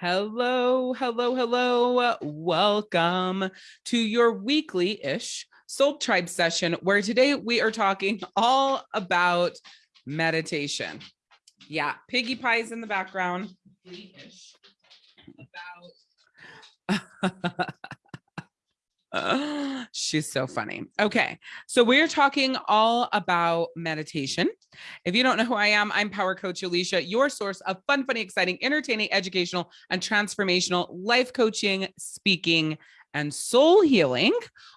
Hello, hello, hello. Welcome to your weekly ish Soul Tribe session, where today we are talking all about meditation. Yeah, piggy pies in the background. About she's so funny. Okay, so we're talking all about meditation. If you don't know who I am, I'm Power Coach Alicia, your source of fun, funny, exciting, entertaining, educational, and transformational life coaching, speaking, and soul healing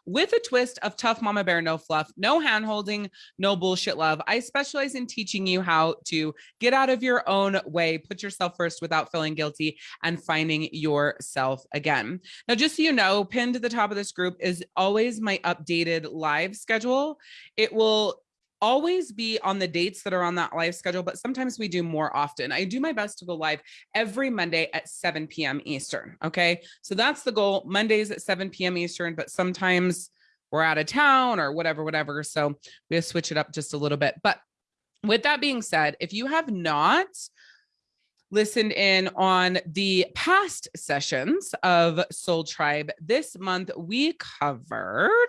with a twist of tough mama bear, no fluff, no hand holding, no bullshit love. I specialize in teaching you how to get out of your own way, put yourself first without feeling guilty, and finding yourself again. Now, just so you know, pinned to the top of this group is always my updated live schedule. It will always be on the dates that are on that live schedule, but sometimes we do more often. I do my best to go live every Monday at 7 p.m. Eastern. Okay. So that's the goal Mondays at 7 p.m. Eastern, but sometimes we're out of town or whatever, whatever. So we switch it up just a little bit. But with that being said, if you have not listened in on the past sessions of Soul Tribe, this month we covered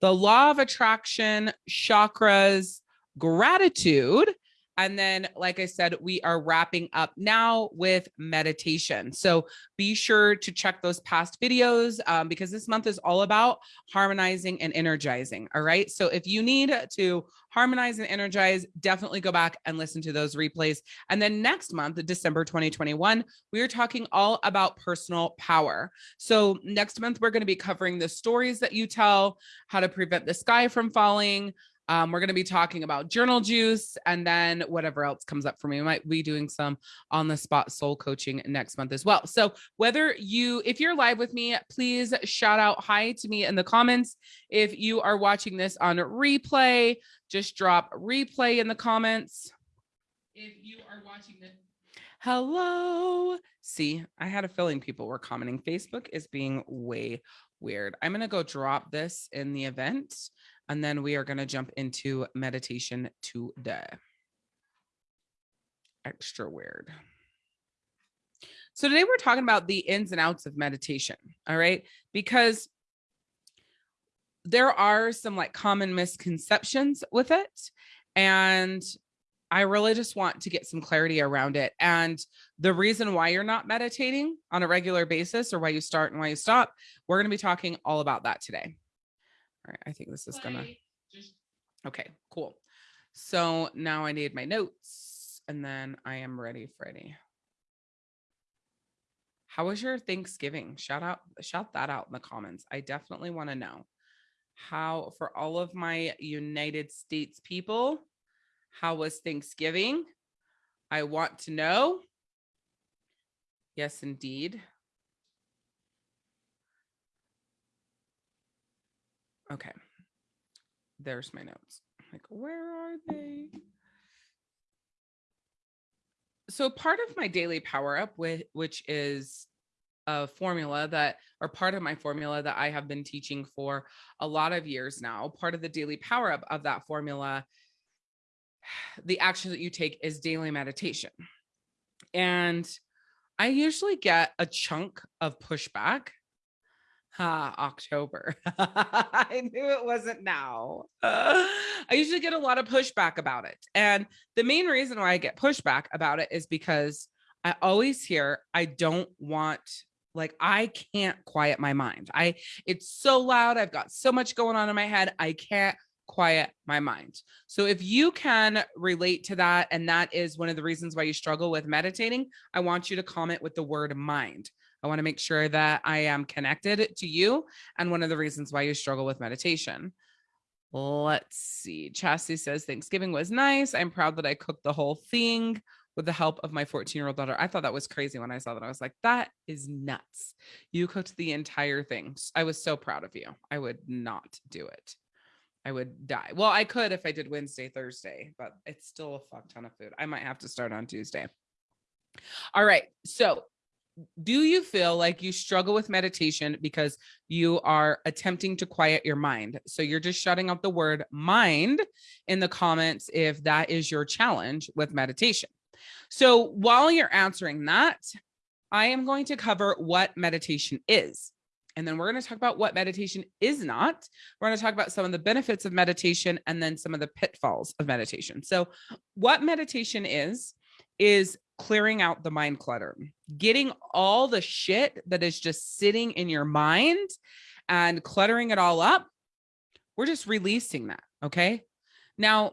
the law of attraction, chakras, gratitude, and then, like I said, we are wrapping up now with meditation. So be sure to check those past videos um, because this month is all about harmonizing and energizing. All right. So if you need to harmonize and energize, definitely go back and listen to those replays. And then next month, December 2021, we are talking all about personal power. So next month, we're going to be covering the stories that you tell, how to prevent the sky from falling, um, we're going to be talking about journal juice and then whatever else comes up for me. We might be doing some on the spot soul coaching next month as well. So whether you, if you're live with me, please shout out hi to me in the comments. If you are watching this on replay, just drop replay in the comments. If you are watching this, hello. See, I had a feeling people were commenting. Facebook is being way weird. I'm going to go drop this in the event and then we are going to jump into meditation today. Extra weird. So today we're talking about the ins and outs of meditation. All right. Because there are some like common misconceptions with it. And I really just want to get some clarity around it. And the reason why you're not meditating on a regular basis or why you start and why you stop, we're going to be talking all about that today. All right, I think this is gonna, okay, cool. So now I need my notes and then I am ready, Freddie. How was your Thanksgiving? Shout out, shout that out in the comments. I definitely want to know how for all of my United States people, how was Thanksgiving? I want to know. Yes, indeed. Okay. There's my notes. Like, where are they? So part of my daily power up with which is a formula that or part of my formula that I have been teaching for a lot of years now. Part of the daily power up of that formula the action that you take is daily meditation. And I usually get a chunk of pushback Ah, October. I knew it wasn't now. Uh, I usually get a lot of pushback about it. And the main reason why I get pushback about it is because I always hear I don't want like I can't quiet my mind. I it's so loud. I've got so much going on in my head. I can't quiet my mind. So if you can relate to that and that is one of the reasons why you struggle with meditating, I want you to comment with the word mind I want to make sure that I am connected to you and one of the reasons why you struggle with meditation. Let's see. Chastity says Thanksgiving was nice. I'm proud that I cooked the whole thing with the help of my 14 year old daughter. I thought that was crazy when I saw that. I was like, that is nuts. You cooked the entire thing. I was so proud of you. I would not do it. I would die. Well, I could if I did Wednesday, Thursday, but it's still a fuck ton of food. I might have to start on Tuesday. All right. So do you feel like you struggle with meditation because you are attempting to quiet your mind? So you're just shutting out the word mind in the comments if that is your challenge with meditation. So while you're answering that, I am going to cover what meditation is. And then we're going to talk about what meditation is not. We're going to talk about some of the benefits of meditation and then some of the pitfalls of meditation. So, what meditation is, is clearing out the mind clutter, getting all the shit that is just sitting in your mind and cluttering it all up. We're just releasing that. Okay. Now,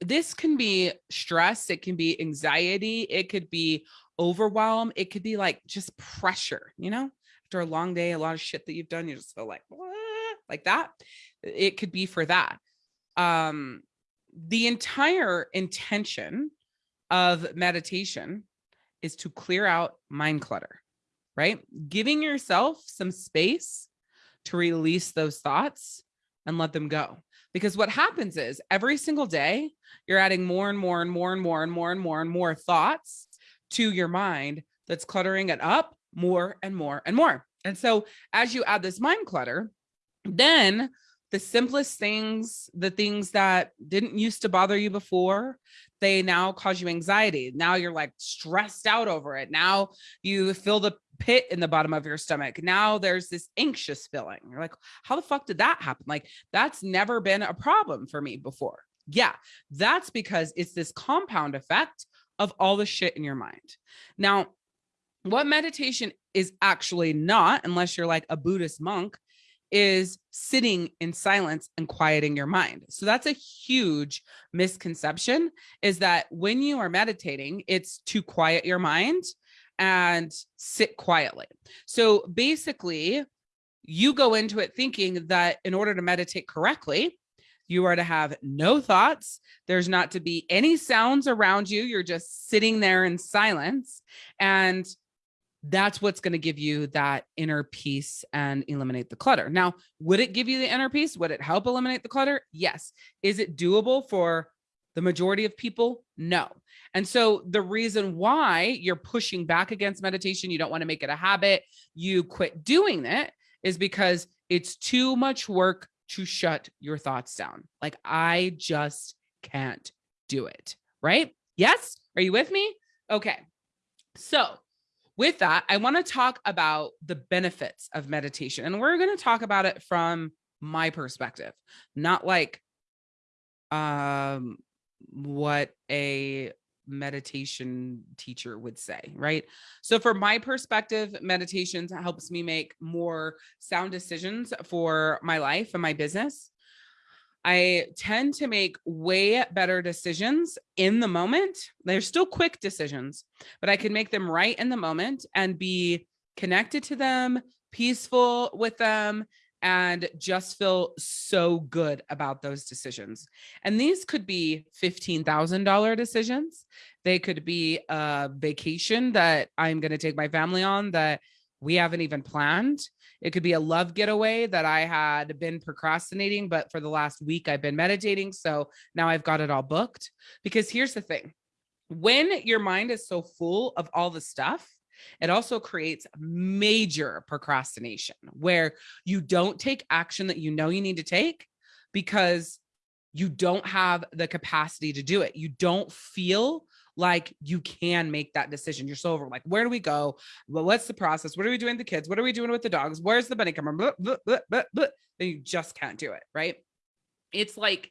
this can be stress, it can be anxiety, it could be overwhelm, it could be like just pressure, you know, after a long day, a lot of shit that you've done, you just feel like, like that. It could be for that. Um, the entire intention of meditation is to clear out mind clutter, right? Giving yourself some space to release those thoughts and let them go. Because what happens is every single day, you're adding more and more and more and more and more and more and more thoughts to your mind that's cluttering it up more and more and more. And so as you add this mind clutter, then the simplest things, the things that didn't used to bother you before, they now cause you anxiety. Now you're like stressed out over it. Now you feel the pit in the bottom of your stomach. Now there's this anxious feeling. You're like, how the fuck did that happen? Like, that's never been a problem for me before. Yeah, that's because it's this compound effect of all the shit in your mind. Now, what meditation is actually not, unless you're like a Buddhist monk, is sitting in silence and quieting your mind. So that's a huge misconception is that when you are meditating, it's to quiet your mind and sit quietly. So basically, you go into it thinking that in order to meditate correctly, you are to have no thoughts. There's not to be any sounds around you. You're just sitting there in silence. And that's what's going to give you that inner peace and eliminate the clutter. Now, would it give you the inner peace? Would it help eliminate the clutter? Yes. Is it doable for the majority of people? No. And so the reason why you're pushing back against meditation, you don't want to make it a habit, you quit doing it is because it's too much work to shut your thoughts down. Like I just can't do it. Right? Yes. Are you with me? Okay. So with that, I want to talk about the benefits of meditation. And we're going to talk about it from my perspective, not like um what a meditation teacher would say, right? So for my perspective, meditation helps me make more sound decisions for my life and my business. I tend to make way better decisions in the moment. They're still quick decisions, but I can make them right in the moment and be connected to them, peaceful with them, and just feel so good about those decisions. And these could be $15,000 decisions. They could be a vacation that I'm going to take my family on that we haven't even planned. It could be a love getaway that I had been procrastinating, but for the last week I've been meditating. So now I've got it all booked. Because here's the thing when your mind is so full of all the stuff, it also creates major procrastination where you don't take action that you know you need to take because you don't have the capacity to do it. You don't feel like you can make that decision. You're so over like, where do we go? Well, what's the process? What are we doing with the kids? What are we doing with the dogs? Where's the bunny camera? Blah, blah, blah, blah, blah. Then you just can't do it. Right. It's like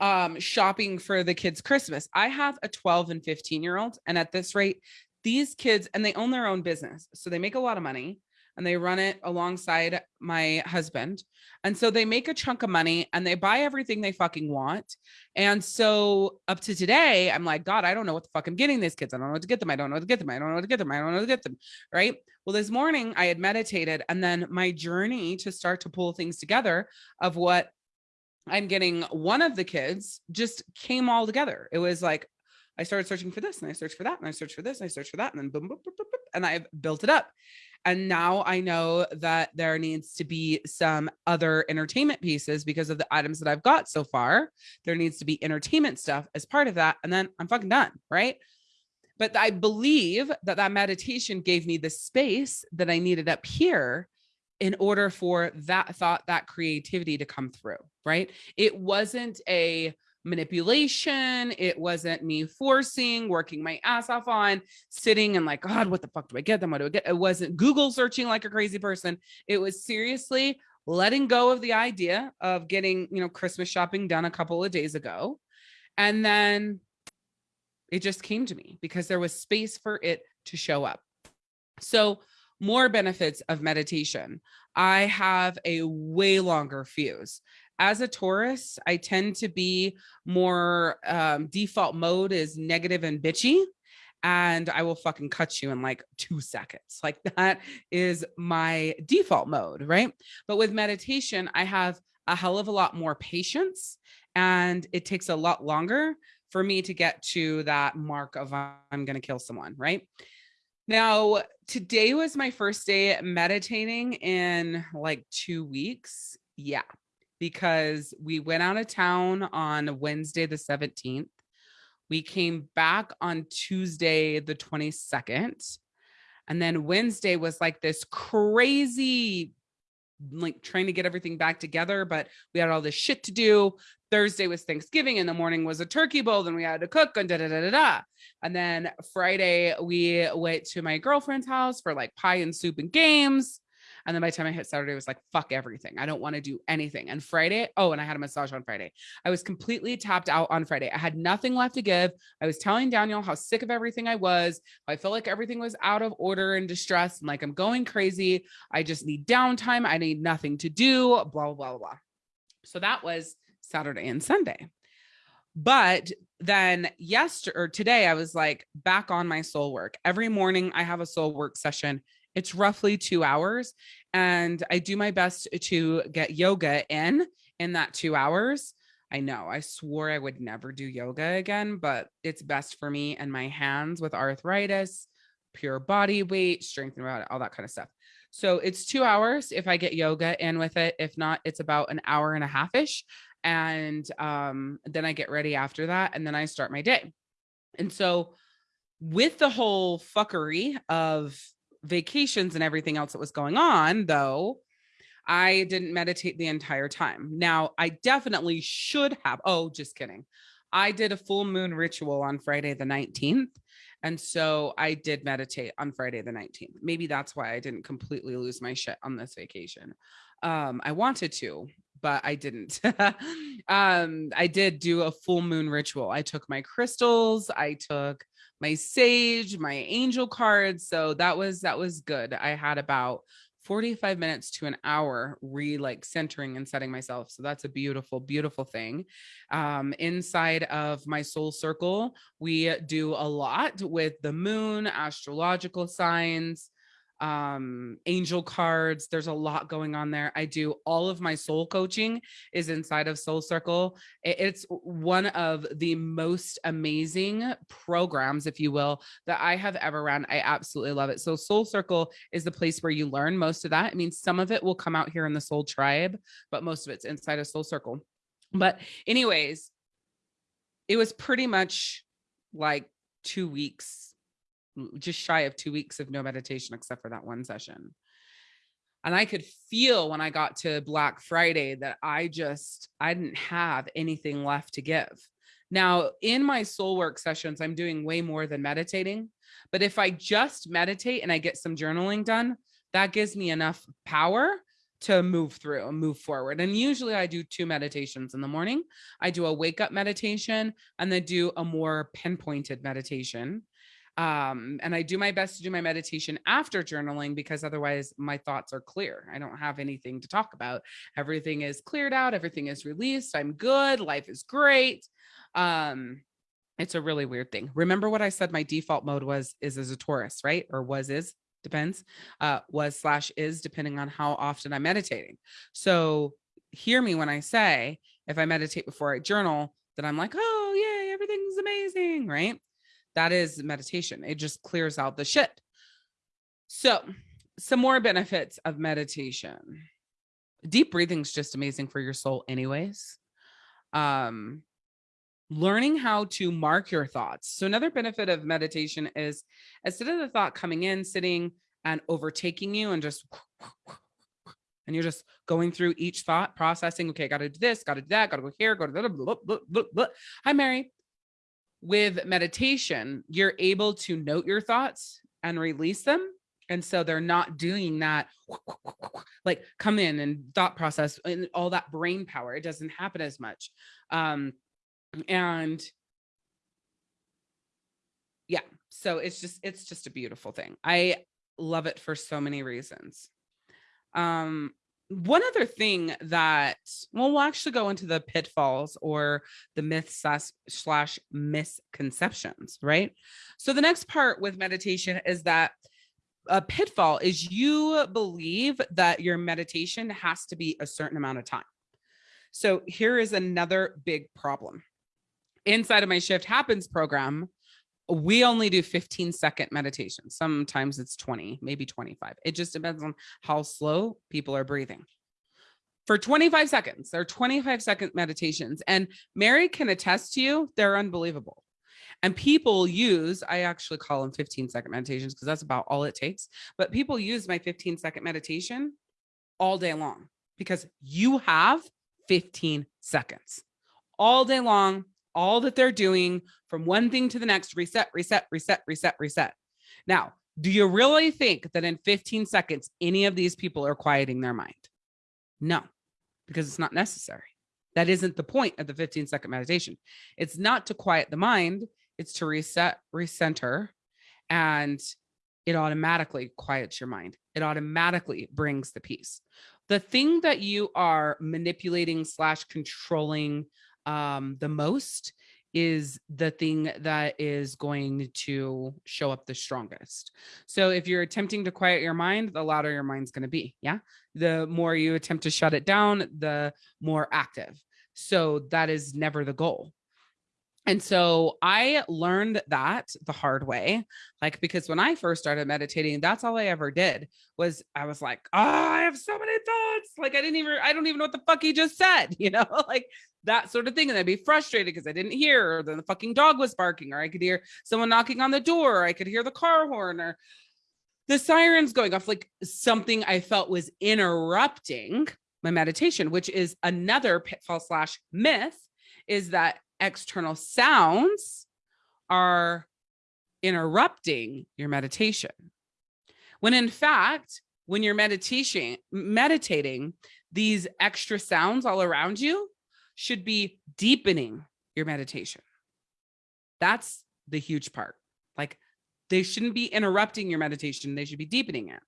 um shopping for the kids Christmas. I have a 12 and 15 year old and at this rate these kids and they own their own business. So they make a lot of money and they run it alongside my husband. And so they make a chunk of money and they buy everything they fucking want. And so up to today, I'm like, God, I don't know what the fuck I'm getting these kids. I don't know what to get them. I don't know what to get them. I don't know what to get them. I don't know what to get them. Right. Well, this morning I had meditated and then my journey to start to pull things together of what I'm getting one of the kids just came all together. It was like, I started searching for this and I searched for that and I searched for this and I searched for that and then boom, boom, boom, boom, boom and I've built it up. And now I know that there needs to be some other entertainment pieces because of the items that I've got so far. There needs to be entertainment stuff as part of that. And then I'm fucking done. Right. But I believe that that meditation gave me the space that I needed up here in order for that thought, that creativity to come through. Right. It wasn't a, manipulation. It wasn't me forcing, working my ass off on, sitting and like, God, what the fuck do I get them? What do I get? It wasn't Google searching like a crazy person. It was seriously letting go of the idea of getting, you know, Christmas shopping done a couple of days ago. And then it just came to me because there was space for it to show up. So more benefits of meditation. I have a way longer fuse as a Taurus, I tend to be more um, default mode is negative and bitchy. And I will fucking cut you in like two seconds. Like that is my default mode, right? But with meditation, I have a hell of a lot more patience and it takes a lot longer for me to get to that mark of I'm going to kill someone, right? Now, today was my first day meditating in like two weeks. Yeah, because we went out of town on Wednesday, the 17th. We came back on Tuesday, the 22nd. And then Wednesday was like this crazy, like trying to get everything back together, but we had all this shit to do. Thursday was Thanksgiving. and the morning was a turkey bowl. Then we had to cook and da da da da da. And then Friday, we went to my girlfriend's house for like pie and soup and games. And then by the time I hit Saturday, it was like, fuck everything. I don't want to do anything. And Friday, oh, and I had a massage on Friday. I was completely tapped out on Friday. I had nothing left to give. I was telling Daniel how sick of everything I was. I felt like everything was out of order and distress. And like, I'm going crazy. I just need downtime. I need nothing to do, blah, blah, blah, blah. So that was Saturday and Sunday. But then yesterday or today, I was like back on my soul work. Every morning I have a soul work session it's roughly two hours. And I do my best to get yoga in in that two hours. I know I swore I would never do yoga again, but it's best for me and my hands with arthritis, pure body weight, strength and all that kind of stuff. So it's two hours if I get yoga in with it. If not, it's about an hour and a half ish. And um, then I get ready after that. And then I start my day. And so with the whole fuckery of vacations and everything else that was going on, though, I didn't meditate the entire time. Now, I definitely should have. Oh, just kidding. I did a full moon ritual on Friday the 19th. And so I did meditate on Friday the 19th. Maybe that's why I didn't completely lose my shit on this vacation. Um, I wanted to, but I didn't. um, I did do a full moon ritual. I took my crystals, I took my sage, my angel cards. So that was that was good. I had about 45 minutes to an hour re like centering and setting myself. So that's a beautiful, beautiful thing. Um, inside of my soul circle, we do a lot with the moon, astrological signs, um angel cards there's a lot going on there. I do all of my soul coaching is inside of soul circle. It's one of the most amazing programs if you will that i have ever run i absolutely love it. So soul circle is the place where you learn most of that. I mean some of it will come out here in the soul tribe but most of it's inside of soul circle. But anyways it was pretty much like two weeks just shy of two weeks of no meditation except for that one session. And I could feel when I got to Black Friday that I just, I didn't have anything left to give. Now, in my soul work sessions, I'm doing way more than meditating. But if I just meditate and I get some journaling done, that gives me enough power to move through and move forward. And usually I do two meditations in the morning. I do a wake up meditation and then do a more pinpointed meditation um, and I do my best to do my meditation after journaling because otherwise my thoughts are clear. I don't have anything to talk about. Everything is cleared out. Everything is released. I'm good. Life is great. Um, it's a really weird thing. Remember what I said my default mode was is as a Taurus, right? Or was is depends uh was slash is depending on how often I'm meditating. So hear me when I say if I meditate before I journal, that I'm like, oh yay, everything's amazing, right? That is meditation. It just clears out the shit. So some more benefits of meditation. Deep breathing is just amazing for your soul anyways. Um, learning how to mark your thoughts. So another benefit of meditation is instead of the thought coming in, sitting and overtaking you and just and you're just going through each thought processing okay got to do this got to do that got to go here go to blah, blah, blah, blah, blah. hi mary with meditation you're able to note your thoughts and release them and so they're not doing that like come in and thought process and all that brain power it doesn't happen as much. Um and yeah so it's just it's just a beautiful thing. I love it for so many reasons. Um one other thing that well we'll actually go into the pitfalls or the myths slash, misconceptions right? So the next part with meditation is that a pitfall is you believe that your meditation has to be a certain amount of time. So here is another big problem. Inside of my shift happens program we only do 15 second meditation. Sometimes it's 20, maybe 25. It just depends on how slow people are breathing. For 25 seconds, they're 25 second meditations. And Mary can attest to you, they're unbelievable. And people use, I actually call them 15 second meditations because that's about all it takes. But people use my 15 second meditation all day long because you have 15 seconds all day long all that they're doing from one thing to the next, reset, reset, reset, reset, reset. Now, do you really think that in 15 seconds, any of these people are quieting their mind? No, because it's not necessary. That isn't the point of the 15 second meditation. It's not to quiet the mind, it's to reset, recenter, and it automatically quiets your mind. It automatically brings the peace. The thing that you are manipulating slash controlling um, the most is the thing that is going to show up the strongest. So if you're attempting to quiet your mind, the louder your mind's going to be. Yeah. The more you attempt to shut it down, the more active. So that is never the goal. And so I learned that the hard way, like, because when I first started meditating, that's all I ever did was I was like, oh, I have so many thoughts. Like, I didn't even, I don't even know what the fuck he just said, you know, like that sort of thing. And I'd be frustrated because I didn't hear, or then the fucking dog was barking, or I could hear someone knocking on the door, or I could hear the car horn, or the sirens going off, like something I felt was interrupting my meditation, which is another pitfall slash myth is that external sounds are interrupting your meditation. When in fact, when you're meditation, meditating, these extra sounds all around you should be deepening your meditation. That's the huge part. Like they shouldn't be interrupting your meditation. They should be deepening it.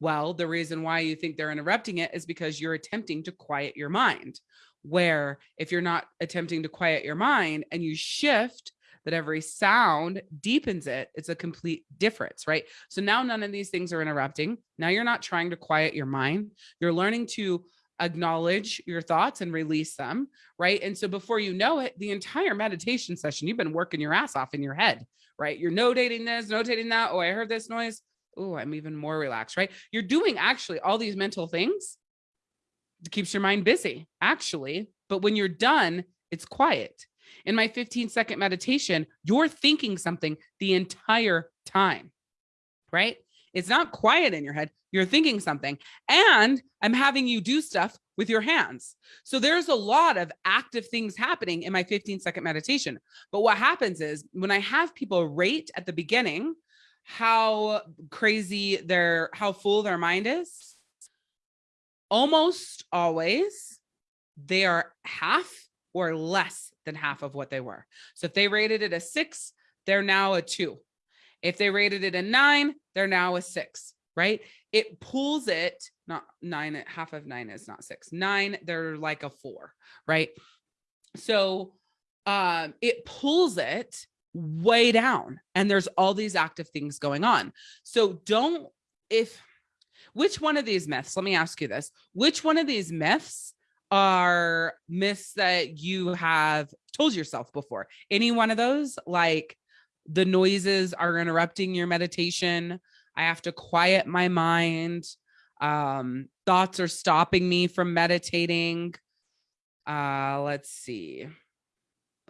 Well, the reason why you think they're interrupting it is because you're attempting to quiet your mind where if you're not attempting to quiet your mind and you shift that every sound deepens it, it's a complete difference, right? So now none of these things are interrupting. Now you're not trying to quiet your mind. You're learning to acknowledge your thoughts and release them, right? And so before you know it, the entire meditation session, you've been working your ass off in your head, right? You're notating this, notating that. Oh, I heard this noise. Oh, I'm even more relaxed, right? You're doing actually all these mental things It keeps your mind busy actually. But when you're done, it's quiet. In my 15 second meditation, you're thinking something the entire time, right? It's not quiet in your head. You're thinking something and I'm having you do stuff with your hands. So there's a lot of active things happening in my 15 second meditation. But what happens is when I have people rate at the beginning, how crazy their, how full their mind is, almost always they are half or less than half of what they were. So if they rated it a six, they're now a two. If they rated it a nine, they're now a six, right? It pulls it, not nine, half of nine is not six, nine, they're like a four, right? So um, it pulls it way down and there's all these active things going on. So don't, if, which one of these myths, let me ask you this, which one of these myths are myths that you have told yourself before? Any one of those, like the noises are interrupting your meditation. I have to quiet my mind. Um, thoughts are stopping me from meditating. Uh, let's see.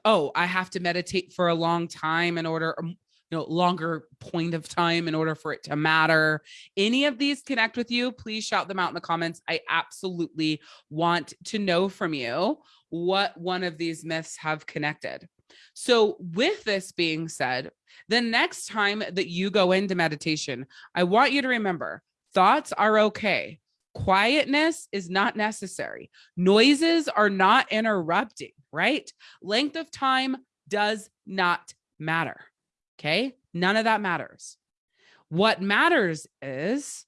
Oh, I have to meditate for a long time in order, um, you know, longer point of time in order for it to matter. Any of these connect with you, please shout them out in the comments. I absolutely want to know from you what one of these myths have connected. So with this being said, the next time that you go into meditation, I want you to remember thoughts are okay. Quietness is not necessary. Noises are not interrupting, right? Length of time does not matter. Okay. None of that matters. What matters is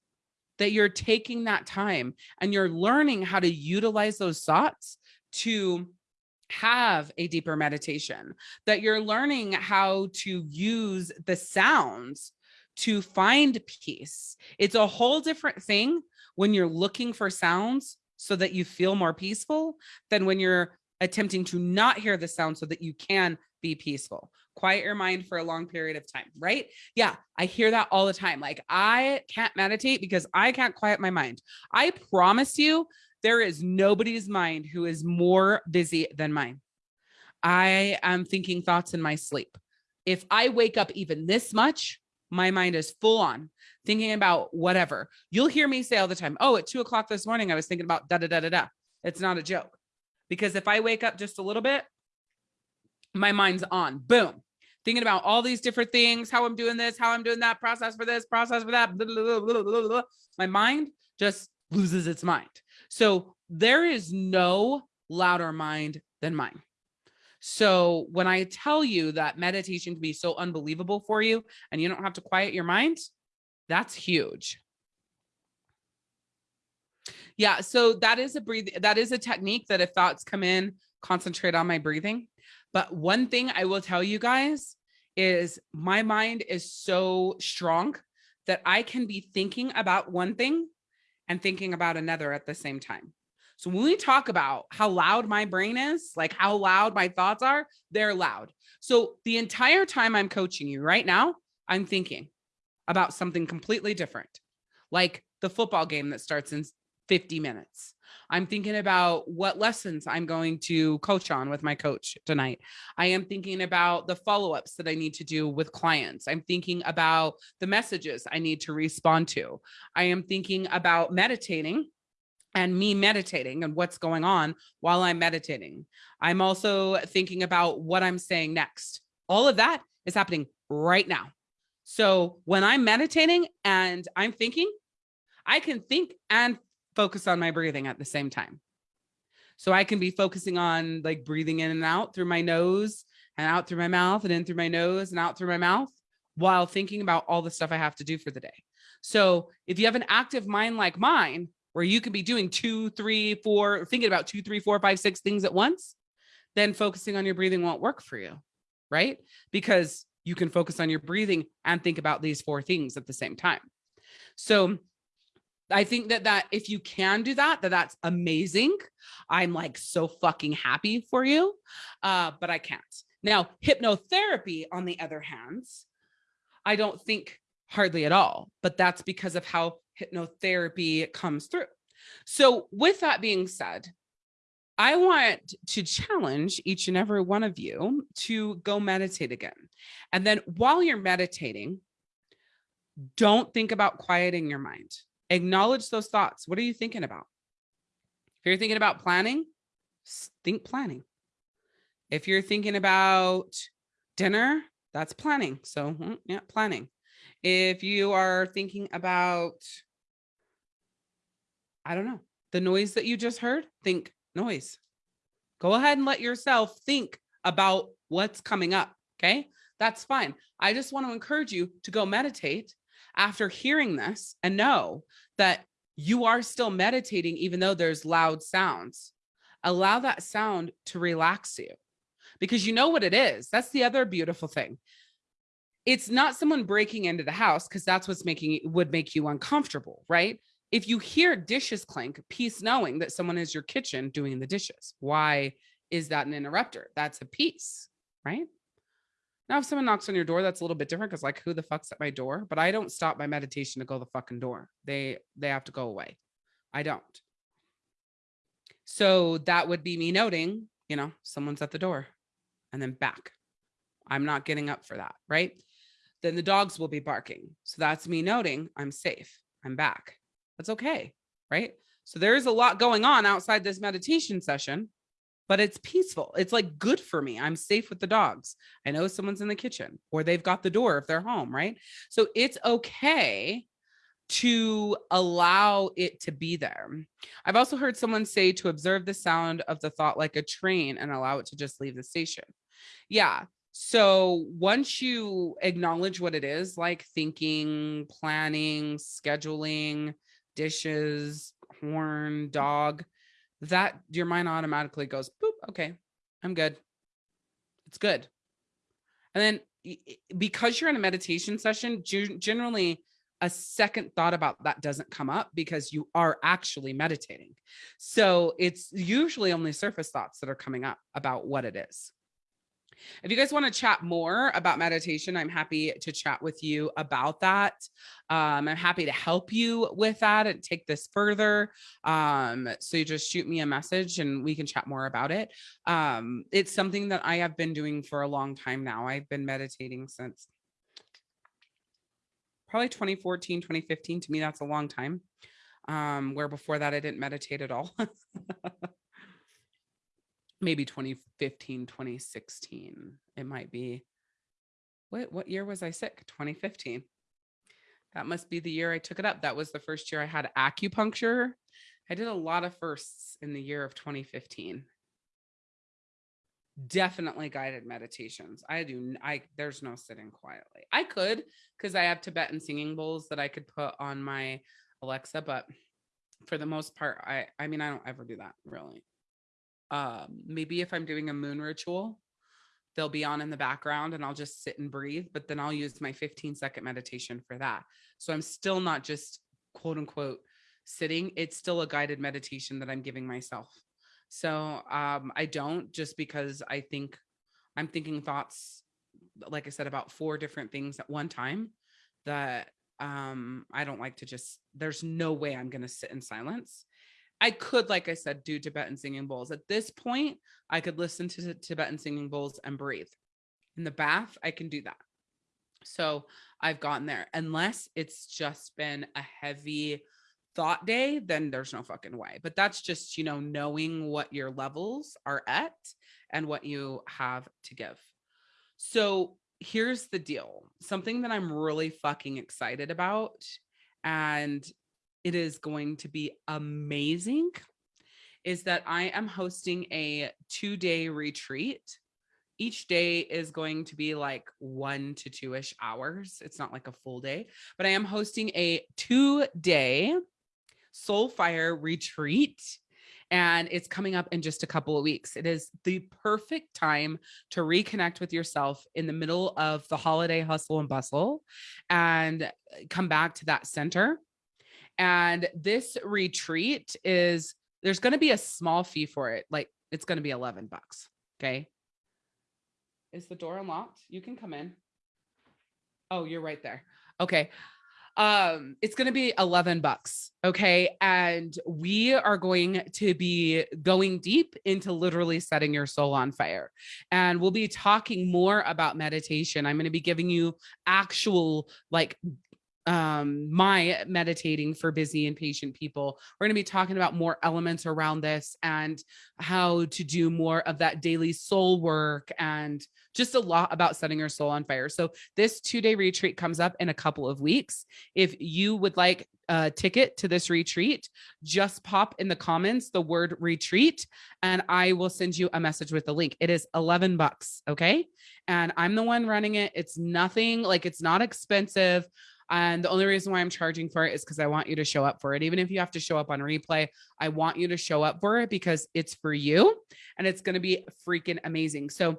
that you're taking that time and you're learning how to utilize those thoughts to have a deeper meditation, that you're learning how to use the sounds to find peace. It's a whole different thing when you're looking for sounds so that you feel more peaceful than when you're attempting to not hear the sound so that you can be peaceful. Quiet your mind for a long period of time, right? Yeah, I hear that all the time. Like I can't meditate because I can't quiet my mind. I promise you there is nobody's mind who is more busy than mine. I am thinking thoughts in my sleep. If I wake up even this much, my mind is full on thinking about whatever. You'll hear me say all the time, oh, at two o'clock this morning, I was thinking about da da da da da. It's not a joke. Because if I wake up just a little bit, my mind's on, boom, thinking about all these different things, how I'm doing this, how I'm doing that, process for this, process for that. Blah, blah, blah, my mind just loses its mind. So there is no louder mind than mine. So when I tell you that meditation can be so unbelievable for you and you don't have to quiet your mind, that's huge. Yeah, so that is a breathe that is a technique that if thoughts come in, concentrate on my breathing. But one thing I will tell you guys is my mind is so strong that I can be thinking about one thing and thinking about another at the same time. So when we talk about how loud my brain is, like how loud my thoughts are, they're loud. So the entire time I'm coaching you right now, I'm thinking about something completely different, like the football game that starts in 50 minutes. I'm thinking about what lessons I'm going to coach on with my coach tonight. I am thinking about the follow-ups that I need to do with clients. I'm thinking about the messages I need to respond to. I am thinking about meditating and me meditating and what's going on while I'm meditating. I'm also thinking about what I'm saying next. All of that is happening right now. So when I'm meditating and I'm thinking, I can think and focus on my breathing at the same time. So I can be focusing on like breathing in and out through my nose and out through my mouth and in through my nose and out through my mouth while thinking about all the stuff I have to do for the day. So if you have an active mind like mine, where you can be doing two, three, four, thinking about two, three, four, five, six things at once, then focusing on your breathing won't work for you, right? Because you can focus on your breathing and think about these four things at the same time. So I think that that if you can do that, that that's amazing. I'm like so fucking happy for you, uh, but I can't. Now, hypnotherapy, on the other hand, I don't think hardly at all, but that's because of how hypnotherapy comes through. So with that being said, I want to challenge each and every one of you to go meditate again. And then while you're meditating, don't think about quieting your mind acknowledge those thoughts. What are you thinking about? If you're thinking about planning, think planning. If you're thinking about dinner, that's planning. So hmm, yeah, planning. If you are thinking about, I don't know, the noise that you just heard, think noise. Go ahead and let yourself think about what's coming up. Okay, that's fine. I just want to encourage you to go meditate after hearing this and know that you are still meditating, even though there's loud sounds, allow that sound to relax you because you know what it is. That's the other beautiful thing. It's not someone breaking into the house because that's what's making it would make you uncomfortable, right? If you hear dishes clink, peace knowing that someone is your kitchen doing the dishes. Why is that an interrupter? That's a piece, right? Now, if someone knocks on your door, that's a little bit different because like, who the fuck's at my door? But I don't stop my meditation to go the fucking door. They they have to go away. I don't. So that would be me noting, you know, someone's at the door and then back. I'm not getting up for that, right? then the dogs will be barking. So that's me noting I'm safe. I'm back. That's okay. Right. So there's a lot going on outside this meditation session, but it's peaceful. It's like good for me. I'm safe with the dogs. I know someone's in the kitchen or they've got the door if they're home. Right. So it's okay to allow it to be there. I've also heard someone say to observe the sound of the thought like a train and allow it to just leave the station. Yeah. So once you acknowledge what it is, like thinking, planning, scheduling, dishes, horn, dog, that your mind automatically goes, boop, okay, I'm good. It's good. And then because you're in a meditation session, generally a second thought about that doesn't come up because you are actually meditating. So it's usually only surface thoughts that are coming up about what it is. If you guys want to chat more about meditation, I'm happy to chat with you about that. Um, I'm happy to help you with that and take this further. Um, so you just shoot me a message and we can chat more about it. Um, it's something that I have been doing for a long time now. I've been meditating since probably 2014, 2015. To me, that's a long time. Um, where before that, I didn't meditate at all. maybe 2015, 2016. It might be. What what year was I sick? 2015. That must be the year I took it up. That was the first year I had acupuncture. I did a lot of firsts in the year of 2015. Definitely guided meditations. I do I there's no sitting quietly. I could because I have Tibetan singing bowls that I could put on my Alexa, but for the most part, I I mean I don't ever do that really um, maybe if I'm doing a moon ritual, they'll be on in the background and I'll just sit and breathe, but then I'll use my 15 second meditation for that. So I'm still not just quote unquote sitting, it's still a guided meditation that I'm giving myself. So um, I don't just because I think I'm thinking thoughts, like I said, about four different things at one time that um, I don't like to just, there's no way I'm going to sit in silence I could, like I said, do Tibetan singing bowls. At this point, I could listen to Tibetan singing bowls and breathe. In the bath, I can do that. So I've gotten there. Unless it's just been a heavy thought day, then there's no fucking way. But that's just, you know, knowing what your levels are at and what you have to give. So here's the deal something that I'm really fucking excited about. And it is going to be amazing is that I am hosting a two day retreat. Each day is going to be like one to two ish hours. It's not like a full day, but I am hosting a two day soul fire retreat and it's coming up in just a couple of weeks. It is the perfect time to reconnect with yourself in the middle of the holiday hustle and bustle and come back to that center and this retreat is there's going to be a small fee for it. Like it's going to be 11 bucks. Okay. Is the door unlocked? You can come in. Oh, you're right there. Okay. Um, it's going to be 11 bucks. Okay. And we are going to be going deep into literally setting your soul on fire. And we'll be talking more about meditation. I'm going to be giving you actual like um my meditating for busy and patient people. We're going to be talking about more elements around this and how to do more of that daily soul work and just a lot about setting your soul on fire. So this two-day retreat comes up in a couple of weeks. If you would like a ticket to this retreat just pop in the comments the word retreat and i will send you a message with the link. It is 11 bucks okay? And i'm the one running it. It's nothing like it's not expensive and the only reason why I'm charging for it is because I want you to show up for it. Even if you have to show up on replay, I want you to show up for it because it's for you and it's going to be freaking amazing. So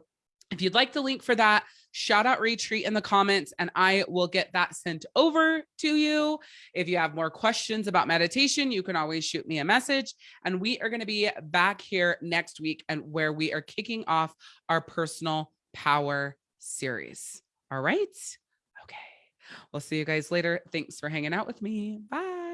if you'd like the link for that, shout out retreat in the comments and I will get that sent over to you. If you have more questions about meditation, you can always shoot me a message. And we are going to be back here next week and where we are kicking off our personal power series. All right. We'll see you guys later. Thanks for hanging out with me. Bye.